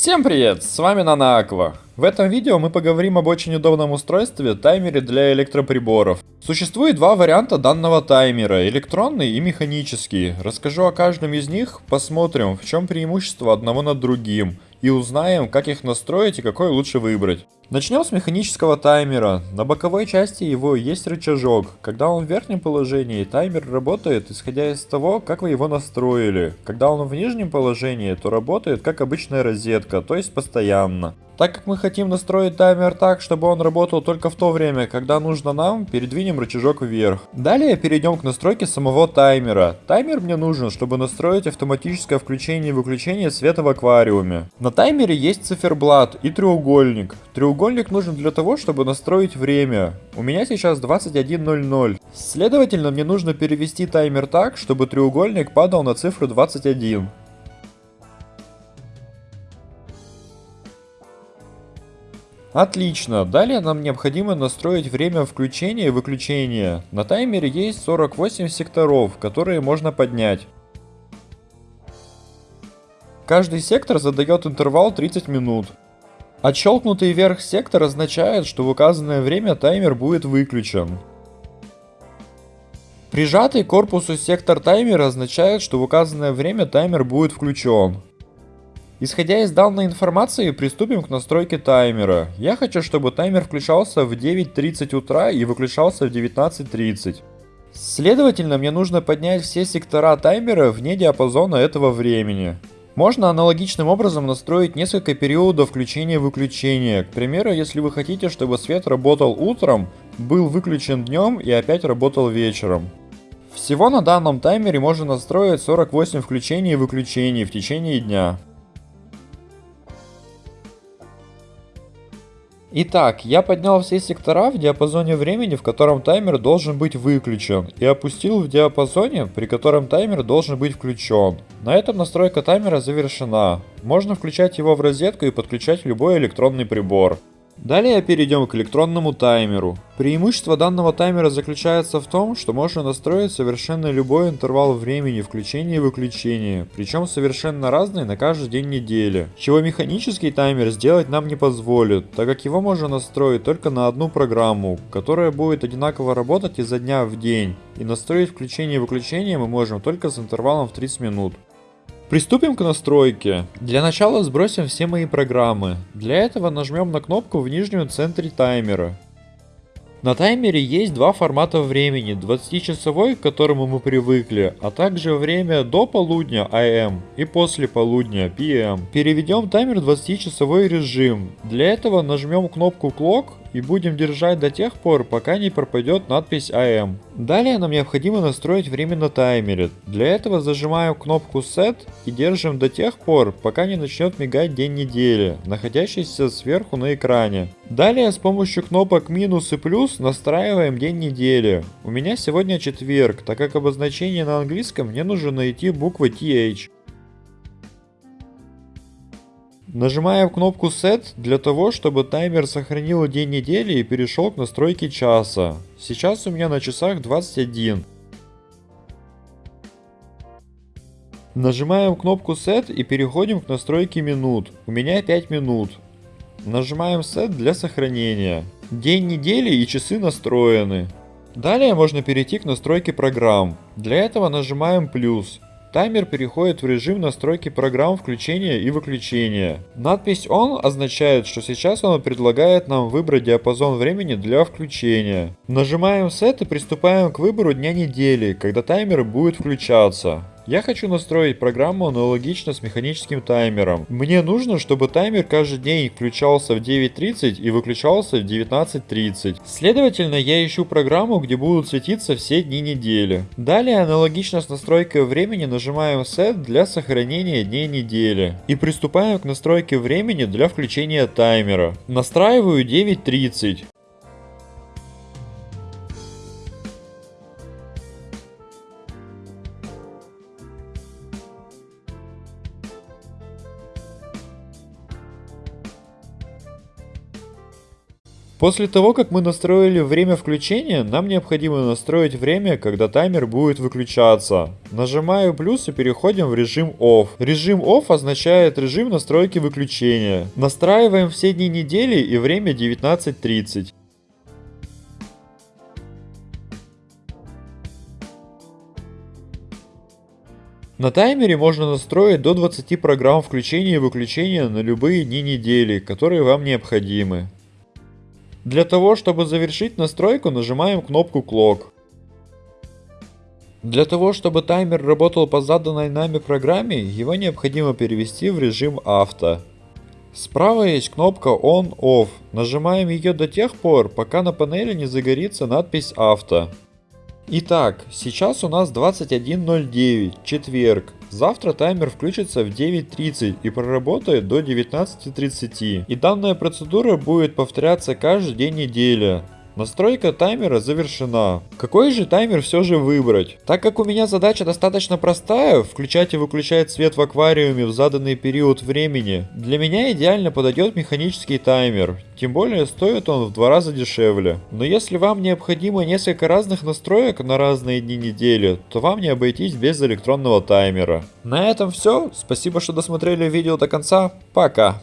Всем привет, с вами Нана Аква. В этом видео мы поговорим об очень удобном устройстве таймере для электроприборов. Существует два варианта данного таймера, электронный и механический. Расскажу о каждом из них, посмотрим в чем преимущество одного над другим и узнаем как их настроить и какой лучше выбрать. Начнем с механического таймера. На боковой части его есть рычажок. Когда он в верхнем положении, таймер работает исходя из того, как вы его настроили. Когда он в нижнем положении, то работает как обычная розетка, то есть постоянно. Так как мы хотим настроить таймер так, чтобы он работал только в то время, когда нужно нам, передвинем рычажок вверх. Далее перейдем к настройке самого таймера. Таймер мне нужен, чтобы настроить автоматическое включение и выключение света в аквариуме. На таймере есть циферблат и треугольник. Треугольник нужен для того, чтобы настроить время. У меня сейчас 21.00. Следовательно, мне нужно перевести таймер так, чтобы треугольник падал на цифру 21. Отлично, далее нам необходимо настроить время включения и выключения. На таймере есть 48 секторов, которые можно поднять. Каждый сектор задает интервал 30 минут. Отщелкнутый вверх сектор означает, что в указанное время таймер будет выключен. Прижатый корпусу сектор таймера означает, что в указанное время таймер будет включен. Исходя из данной информации, приступим к настройке таймера. Я хочу, чтобы таймер включался в 9.30 утра и выключался в 19.30. Следовательно, мне нужно поднять все сектора таймера вне диапазона этого времени. Можно аналогичным образом настроить несколько периодов включения-выключения. К примеру, если вы хотите, чтобы свет работал утром, был выключен днем и опять работал вечером. Всего на данном таймере можно настроить 48 включений и выключений в течение дня. Итак, я поднял все сектора в диапазоне времени, в котором таймер должен быть выключен, и опустил в диапазоне, при котором таймер должен быть включен. На этом настройка таймера завершена. Можно включать его в розетку и подключать любой электронный прибор. Далее перейдем к электронному таймеру. Преимущество данного таймера заключается в том, что можно настроить совершенно любой интервал времени включения и выключения, причем совершенно разный на каждый день недели, чего механический таймер сделать нам не позволит, так как его можно настроить только на одну программу, которая будет одинаково работать изо дня в день, и настроить включение и выключение мы можем только с интервалом в 30 минут. Приступим к настройке. Для начала сбросим все мои программы. Для этого нажмем на кнопку в нижнем центре таймера. На таймере есть два формата времени, 20-часовой, к которому мы привыкли, а также время до полудня AM и после полудня PM. Переведем таймер в 20-часовой режим. Для этого нажмем кнопку Clock и будем держать до тех пор, пока не пропадет надпись AM. Далее нам необходимо настроить время на таймере. Для этого зажимаем кнопку Set и держим до тех пор, пока не начнет мигать день недели, находящийся сверху на экране. Далее с помощью кнопок минус и плюс настраиваем день недели. У меня сегодня четверг, так как обозначение на английском мне нужно найти буквы TH. Нажимаем кнопку Set для того, чтобы таймер сохранил день недели и перешел к настройке часа. Сейчас у меня на часах 21. Нажимаем кнопку Set и переходим к настройке минут. У меня 5 минут. Нажимаем Set для сохранения. День недели и часы настроены. Далее можно перейти к настройке программ. Для этого нажимаем плюс. Таймер переходит в режим настройки программ включения и выключения. Надпись ON означает, что сейчас он предлагает нам выбрать диапазон времени для включения. Нажимаем Set и приступаем к выбору дня недели, когда таймер будет включаться. Я хочу настроить программу аналогично с механическим таймером. Мне нужно, чтобы таймер каждый день включался в 9.30 и выключался в 19.30. Следовательно, я ищу программу, где будут светиться все дни недели. Далее, аналогично с настройкой времени, нажимаем Set для сохранения дней недели. И приступаем к настройке времени для включения таймера. Настраиваю 9.30. После того, как мы настроили время включения, нам необходимо настроить время, когда таймер будет выключаться. Нажимаю плюс и переходим в режим OFF. Режим OFF означает режим настройки выключения. Настраиваем все дни недели и время 19.30. На таймере можно настроить до 20 программ включения и выключения на любые дни недели, которые вам необходимы. Для того, чтобы завершить настройку, нажимаем кнопку Clock. Для того, чтобы таймер работал по заданной нами программе, его необходимо перевести в режим авто. Справа есть кнопка On-Off. Нажимаем ее до тех пор, пока на панели не загорится надпись авто. Итак, сейчас у нас 21.09, четверг. Завтра таймер включится в 9.30 и проработает до 19.30. И данная процедура будет повторяться каждый день недели. Настройка таймера завершена. Какой же таймер все же выбрать? Так как у меня задача достаточно простая, включать и выключать свет в аквариуме в заданный период времени, для меня идеально подойдет механический таймер. Тем более стоит он в два раза дешевле. Но если вам необходимо несколько разных настроек на разные дни недели, то вам не обойтись без электронного таймера. На этом все. Спасибо, что досмотрели видео до конца. Пока.